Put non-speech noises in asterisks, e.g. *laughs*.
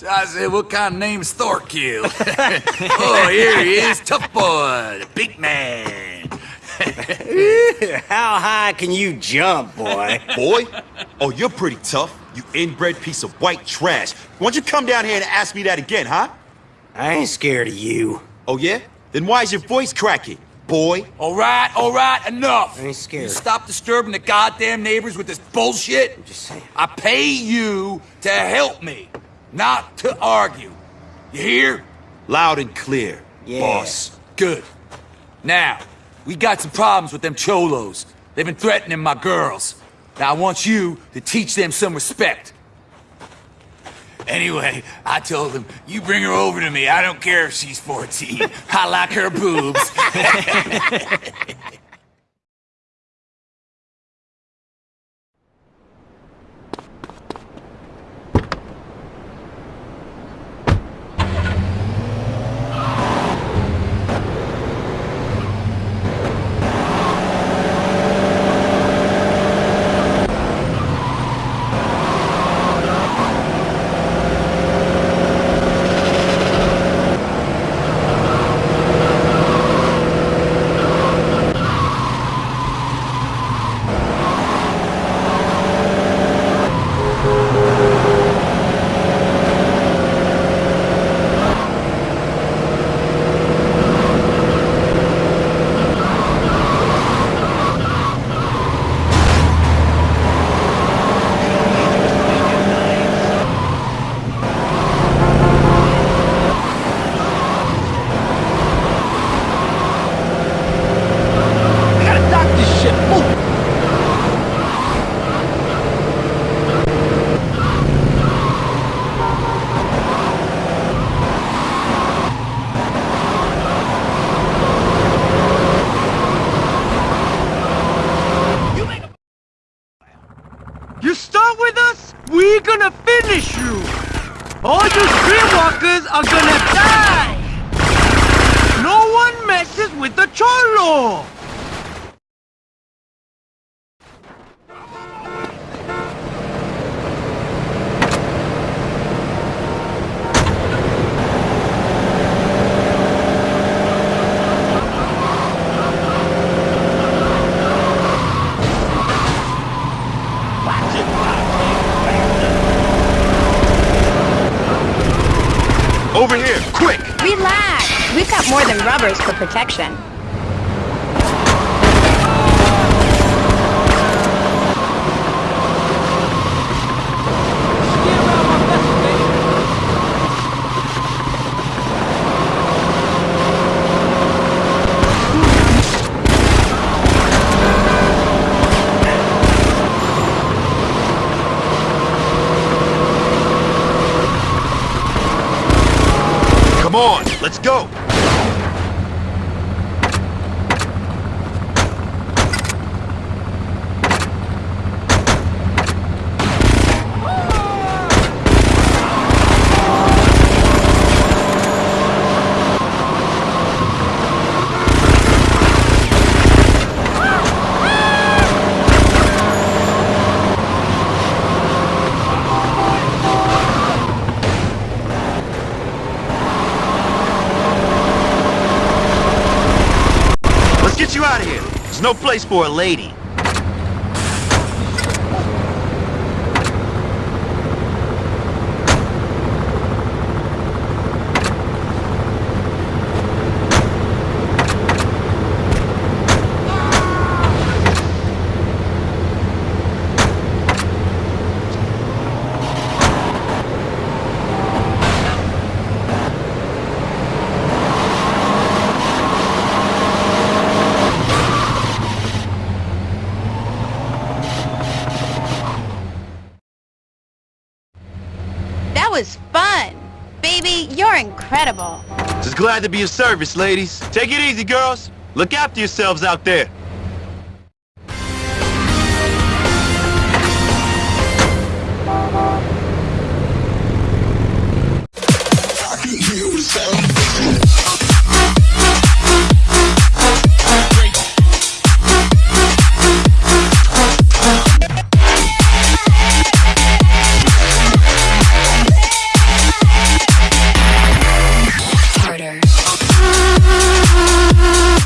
So I said, what kind of name's Thorkill? *laughs* oh, here he is, tough boy, the big man. *laughs* How high can you jump, boy? *laughs* Boy? Oh, you're pretty tough. You inbred piece of white trash. Why don't you come down here and ask me that again, huh? I ain't scared of you. Oh, yeah? Then why is your voice cracking, boy? All right, all right, enough. I ain't scared. You stop disturbing the goddamn neighbors with this bullshit. I'm just saying. I pay you to help me, not to argue. You hear? Loud and clear, Yeah. boss. Good. Now, we got some problems with them cholos. They've been threatening my girls. Now I want you to teach them some respect. Anyway, I told them, you bring her over to me. I don't care if she's 14. I like her boobs. *laughs* You start with us, we gonna finish you. All you streetwalkers are gonna die. No one messes with the cholo. Over here, quick! Relax. We've got more than rubbers for protection. Come on, let's go! Get you out of here. There's no place for a lady. That was fun. Baby, you're incredible. Just glad to be of service, ladies. Take it easy, girls. Look after yourselves out there. sound